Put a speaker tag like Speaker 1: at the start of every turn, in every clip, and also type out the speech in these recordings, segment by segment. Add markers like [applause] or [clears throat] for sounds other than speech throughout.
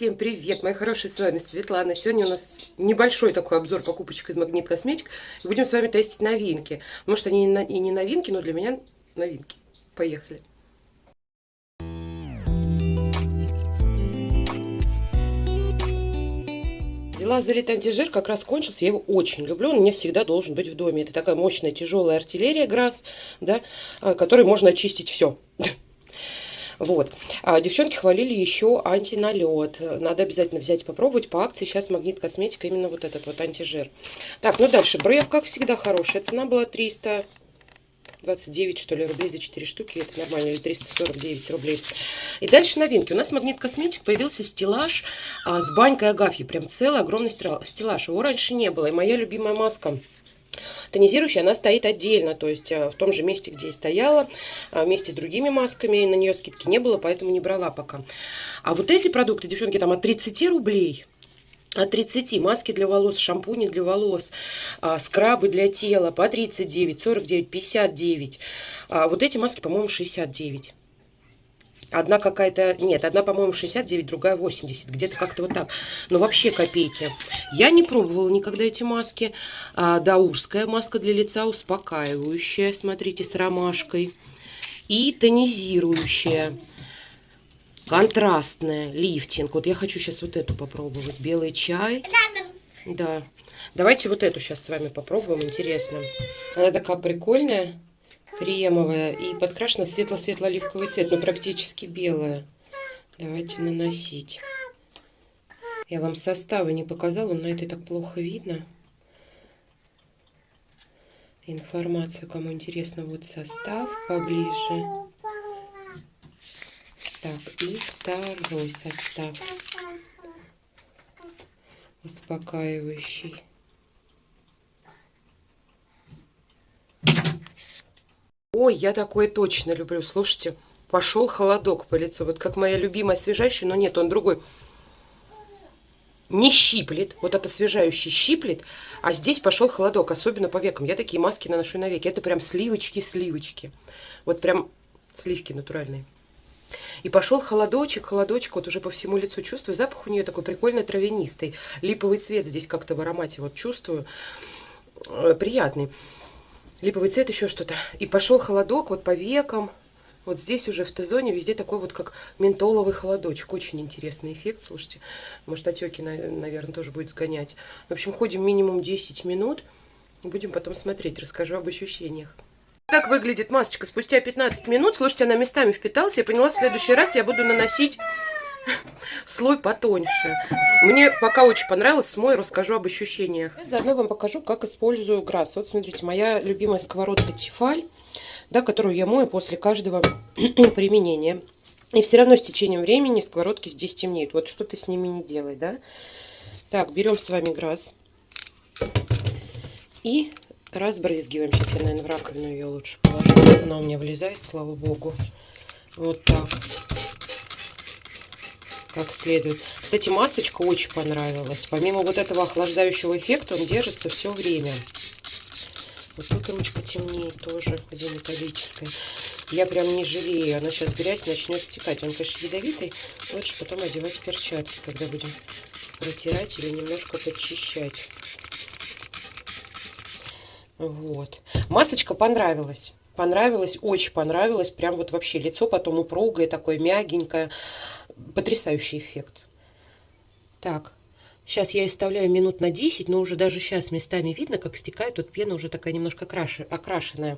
Speaker 1: Всем привет, мои хорошие, с вами Светлана. Сегодня у нас небольшой такой обзор покупочек из Магнит Косметик. Будем с вами тестить новинки. Может, они и не новинки, но для меня новинки. Поехали. Взяла залит антижир, как раз кончился. Я его очень люблю, он мне всегда должен быть в доме. Это такая мощная тяжелая артиллерия ГРАС, да, а, которой можно очистить все. [laughs] Вот. А девчонки хвалили еще антиналет. Надо обязательно взять попробовать. По акции сейчас Магнит Косметика именно вот этот вот антижир. Так, ну дальше. Брев, как всегда, хорошая. Цена была 300 29, что ли, рублей за 4 штуки. Это нормально, или 349 рублей. И дальше новинки. У нас Магнит Косметик появился стеллаж а, с банькой Агафьи. Прям целый огромный стеллаж. Его раньше не было. И моя любимая маска Тонизирующая, она стоит отдельно, то есть э, в том же месте, где и стояла, э, вместе с другими масками, на нее скидки не было, поэтому не брала пока. А вот эти продукты, девчонки, там от 30 рублей, от 30 маски для волос, шампуни для волос, а, скрабы для тела по 39, 49, 59. А вот эти маски, по-моему, 69. Одна какая-то, нет, одна, по-моему, 69, другая 80, где-то как-то вот так. Но вообще копейки. Я не пробовала никогда эти маски. А, даурская маска для лица успокаивающая, смотрите, с ромашкой. И тонизирующая. Контрастная, лифтинг. Вот я хочу сейчас вот эту попробовать. Белый чай. Да. Давайте вот эту сейчас с вами попробуем, интересно. Она такая прикольная кремовая и подкрашена светло-светло-оливковый цвет, но практически белая. Давайте наносить. Я вам составы не показала, на этой так плохо видно. Информацию, кому интересно, вот состав поближе. Так, и второй состав. Успокаивающий. Ой, я такое точно люблю. Слушайте, пошел холодок по лицу. Вот как моя любимая освежающая, но нет, он другой. Не щиплет, вот это освежающий щиплет, а здесь пошел холодок, особенно по векам. Я такие маски наношу на веки. Это прям сливочки-сливочки. Вот прям сливки натуральные. И пошел холодочек, холодочек, вот уже по всему лицу чувствую. Запах у нее такой прикольный травянистый. Липовый цвет здесь как-то в аромате вот чувствую. Э, приятный липовый цвет, еще что-то. И пошел холодок вот по векам. Вот здесь уже в Т-зоне везде такой вот как ментоловый холодочек. Очень интересный эффект, слушайте. Может, отеки, наверное, тоже будет сгонять. В общем, ходим минимум 10 минут. Будем потом смотреть, расскажу об ощущениях. Так выглядит масочка спустя 15 минут. Слушайте, она местами впиталась. Я поняла, в следующий раз я буду наносить слой потоньше. Мне пока очень понравилось, смой, расскажу об ощущениях. Заодно вам покажу, как использую грасс. Вот смотрите, моя любимая сковородка Тефаль, да, которую я мою после каждого [clears throat] применения. И все равно с течением времени сковородки здесь темнеют. Вот что ты с ними не делай, да. Так, берем с вами грасс. И разбрызгиваем. Сейчас я, наверное, в раковину ее лучше положу. Она у меня влезает, слава богу. Вот так как следует. Кстати, масочка очень понравилась. Помимо вот этого охлаждающего эффекта, он держится все время. Вот тут ручка темнее тоже, где металлическая. Я прям не жалею. Она сейчас грязь начнет стекать. Он, конечно, ядовитый. Лучше потом одевать перчатки, когда будем протирать или немножко подчищать. Вот. Масочка понравилась понравилась, очень понравилось. Прям вот вообще лицо потом упругое, такое мягенькое. Потрясающий эффект. Так, сейчас я оставляю минут на 10, но уже даже сейчас местами видно, как стекает. Тут пена уже такая немножко окрашенная.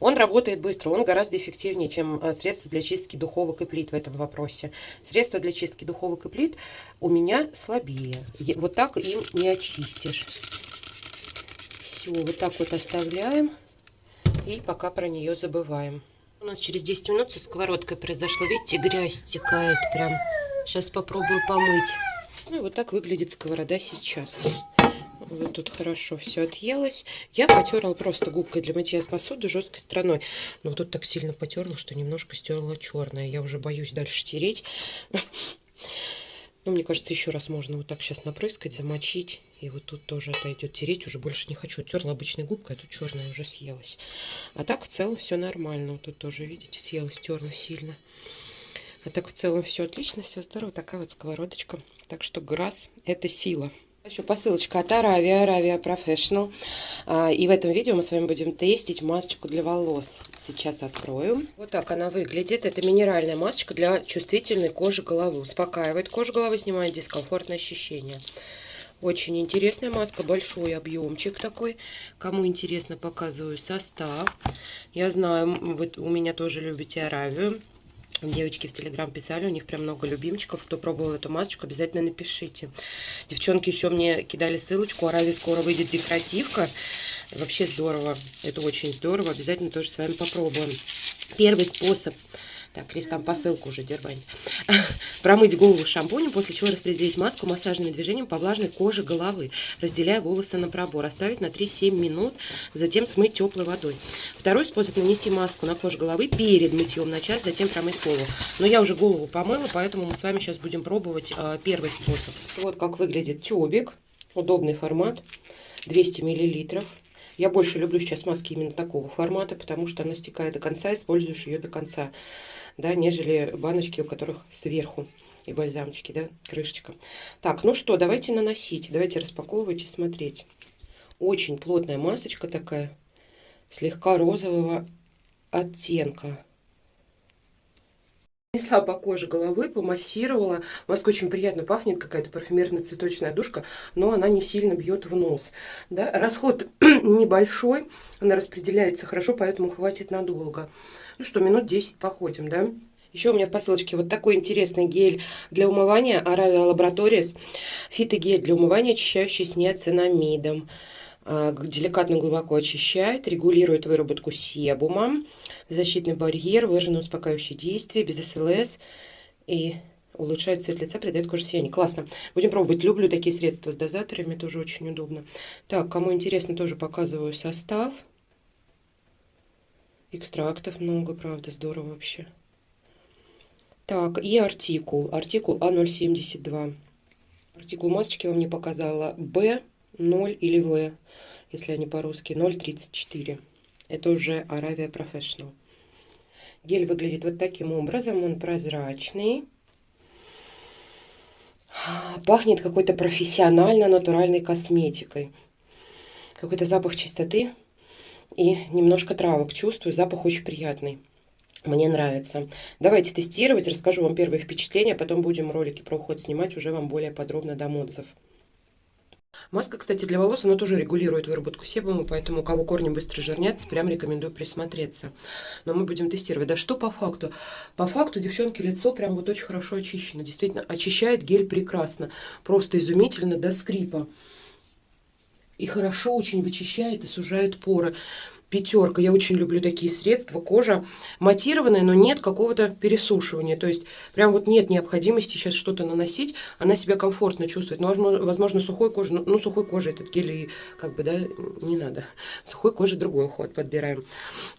Speaker 1: Он работает быстро, он гораздо эффективнее, чем э, средства для чистки духовок и плит в этом вопросе. Средства для чистки духовок и плит у меня слабее. Вот так им не очистишь. Все, вот так вот оставляем. И пока про нее забываем. У нас через 10 минут со сковородкой произошло. Видите, грязь стекает прям. Сейчас попробую помыть. Ну, вот так выглядит сковорода сейчас. Вот тут хорошо все отъелось. Я потерла просто губкой для мытья посуды жесткой стороной. Но тут так сильно потерла, что немножко стерла черное. Я уже боюсь дальше тереть. Ну, мне кажется, еще раз можно вот так сейчас напрыскать, замочить. И вот тут тоже отойдет. Тереть уже больше не хочу. Терла обычной губкой, а тут черная уже съелась. А так в целом все нормально. Вот тут тоже, видите, съелась, терла сильно. А так в целом все отлично, все здорово. Такая вот сковородочка. Так что грасс – это сила. Еще посылочка от Аравия, Аравия Professional. А, и в этом видео мы с вами будем тестить масочку для волос. Сейчас открою. Вот так она выглядит. Это минеральная масочка для чувствительной кожи головы. Успокаивает кожу головы, снимает дискомфортное ощущение. Очень интересная маска, большой объемчик такой. Кому интересно, показываю состав. Я знаю, вы у меня тоже любите Аравию. Девочки в Телеграм писали, у них прям много любимчиков. Кто пробовал эту масочку, обязательно напишите. Девчонки еще мне кидали ссылочку. Аравии скоро выйдет декоративка. Вообще здорово. Это очень здорово. Обязательно тоже с вами попробуем. Первый способ так, Крис там посылку уже дербанит. [laughs] Промыть голову шампунем, после чего распределить маску массажным движением по влажной коже головы, разделяя волосы на пробор. Оставить на 3-7 минут, затем смыть теплой водой. Второй способ нанести маску на кожу головы перед мытьем на час, затем промыть голову. Но я уже голову помыла, поэтому мы с вами сейчас будем пробовать э, первый способ. Вот как выглядит тюбик. Удобный формат. 200 миллилитров. Я больше люблю сейчас маски именно такого формата, потому что она стекает до конца, используешь ее до конца да, нежели баночки, у которых сверху и бальзамчики, да, крышечка. Так, ну что, давайте наносить, давайте распаковывать и смотреть. Очень плотная масочка такая, слегка розового оттенка. Несла по коже головы, помассировала. Маска очень приятно пахнет, какая-то парфюмерно-цветочная душка, но она не сильно бьет в нос. Да? Расход [clears throat] небольшой, она распределяется хорошо, поэтому хватит надолго. Ну что, минут 10 походим, да? Еще у меня в посылочке вот такой интересный гель для умывания Aravia Laboratories. Фитогель для умывания, очищающий с неоцинамидом. А, деликатно глубоко очищает, регулирует выработку себума, защитный барьер, выраженное успокаивающее действие, без СЛС и улучшает цвет лица, придает коже сияние. Классно. Будем пробовать. Люблю такие средства с дозаторами, тоже очень удобно. Так, кому интересно, тоже показываю состав. Экстрактов много, правда, здорово вообще. Так, и артикул. Артикул А072. Артикул масочки вам не показала. Б0 или В, если они по-русски. 034. Это уже Аравия Professional. Гель выглядит вот таким образом. Он прозрачный. Пахнет какой-то профессионально натуральной косметикой. Какой-то запах чистоты и немножко травок чувствую. Запах очень приятный. Мне нравится. Давайте тестировать, расскажу вам первые впечатления, потом будем ролики про уход снимать уже вам более подробно дам отзыв. Маска, кстати, для волос, она тоже регулирует выработку себума, поэтому у кого корни быстро жирнятся, прям рекомендую присмотреться. Но мы будем тестировать. Да что по факту? По факту, девчонки, лицо прям вот очень хорошо очищено. Действительно, очищает гель прекрасно. Просто изумительно до скрипа и хорошо очень вычищает и сужает поры. Пятерка. Я очень люблю такие средства. Кожа матированная, но нет какого-то пересушивания. То есть прям вот нет необходимости сейчас что-то наносить. Она себя комфортно чувствует. Но, возможно, сухой кожи, ну, сухой кожи этот гель и как бы, да, не надо. Сухой кожи другой уход подбираем.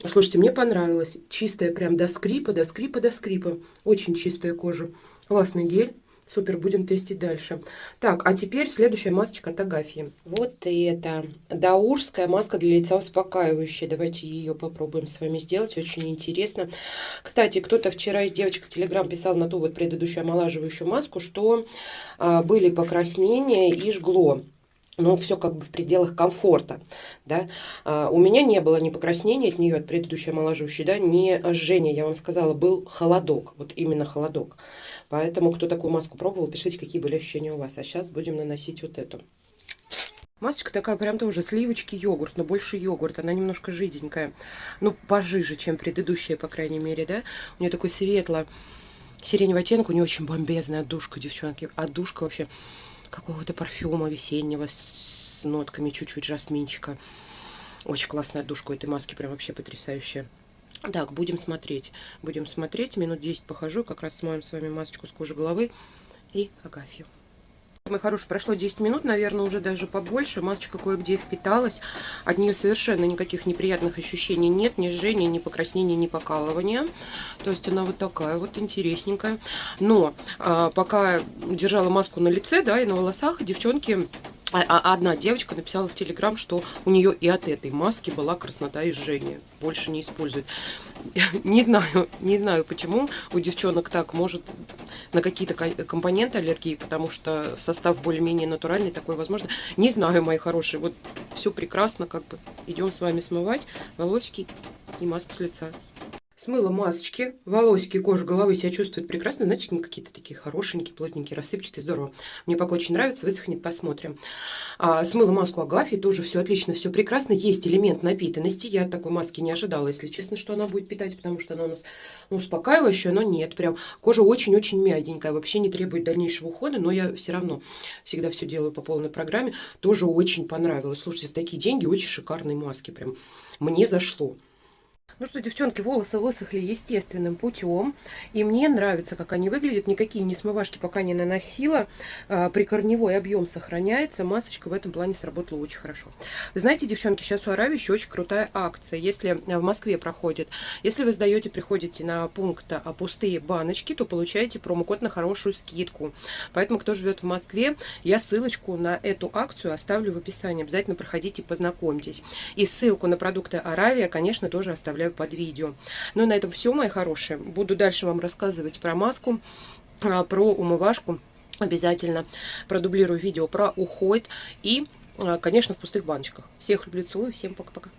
Speaker 1: Слушайте, мне понравилось. Чистая прям до скрипа, до скрипа, до скрипа. Очень чистая кожа. Классный гель. Супер, будем тестить дальше. Так, а теперь следующая масочка от Агафьи. Вот это даурская маска для лица успокаивающая. Давайте ее попробуем с вами сделать. Очень интересно. Кстати, кто-то вчера из девочек в Телеграм писал на ту вот предыдущую омолаживающую маску, что а, были покраснения и жгло но все как бы в пределах комфорта, да. А, у меня не было ни покраснения от нее, от предыдущей омолаживающей, да, ни жжения, я вам сказала, был холодок, вот именно холодок. Поэтому, кто такую маску пробовал, пишите, какие были ощущения у вас. А сейчас будем наносить вот эту. Масочка такая прям тоже сливочки йогурт, но больше йогурт. Она немножко жиденькая. Ну, пожиже, чем предыдущая, по крайней мере, да. У нее такой светло сиреневый оттенок. У нее очень бомбезная отдушка, девчонки. Отдушка вообще какого-то парфюма весеннего с нотками чуть-чуть жасминчика. Очень классная отдушка у этой маски, прям вообще потрясающая. Так, будем смотреть. Будем смотреть. Минут 10 похожу. Как раз смоем с вами масочку с кожи головы и агафью. Мой хороший, прошло 10 минут, наверное, уже даже побольше. Масочка кое-где впиталась. От нее совершенно никаких неприятных ощущений нет. Ни жжения, ни покраснения, ни покалывания. То есть она вот такая вот интересненькая. Но а, пока держала маску на лице, да, и на волосах, девчонки одна девочка написала в Телеграм, что у нее и от этой маски была краснота и жжение. Больше не использует. [laughs] Не знаю, не знаю почему у девчонок так. Может на какие-то компоненты аллергии, потому что состав более-менее натуральный, такой возможно. Не знаю, мои хорошие. Вот все прекрасно, как бы. Идем с вами смывать волосики и маску с лица. Смыла масочки, волосики, кожа головы себя чувствует прекрасно. Знаете, они какие-то такие хорошенькие, плотненькие, рассыпчатые, здорово. Мне пока очень нравится, высохнет, посмотрим. А, смыла маску Агафьи, тоже все отлично, все прекрасно. Есть элемент напитанности, я такой маски не ожидала, если честно, что она будет питать, потому что она у нас ну, успокаивающая, но нет, прям кожа очень-очень мягенькая, вообще не требует дальнейшего ухода, но я все равно всегда все делаю по полной программе. Тоже очень понравилось. Слушайте, за такие деньги очень шикарные маски, прям мне зашло. Ну что, девчонки, волосы высохли естественным путем. И мне нравится, как они выглядят. Никакие не смывашки пока не наносила. А, прикорневой объем сохраняется. Масочка в этом плане сработала очень хорошо. Вы знаете, девчонки, сейчас у Аравии еще очень крутая акция. Если в Москве проходит, если вы сдаете, приходите на пункт а, пустые баночки, то получаете промокод на хорошую скидку. Поэтому, кто живет в Москве, я ссылочку на эту акцию оставлю в описании. Обязательно проходите, познакомьтесь. И ссылку на продукты Аравия, конечно, тоже оставляю под видео. Ну, на этом все, мои хорошие. Буду дальше вам рассказывать про маску, а, про умывашку. Обязательно продублирую видео про уход и, а, конечно, в пустых баночках. Всех люблю, целую, всем пока-пока.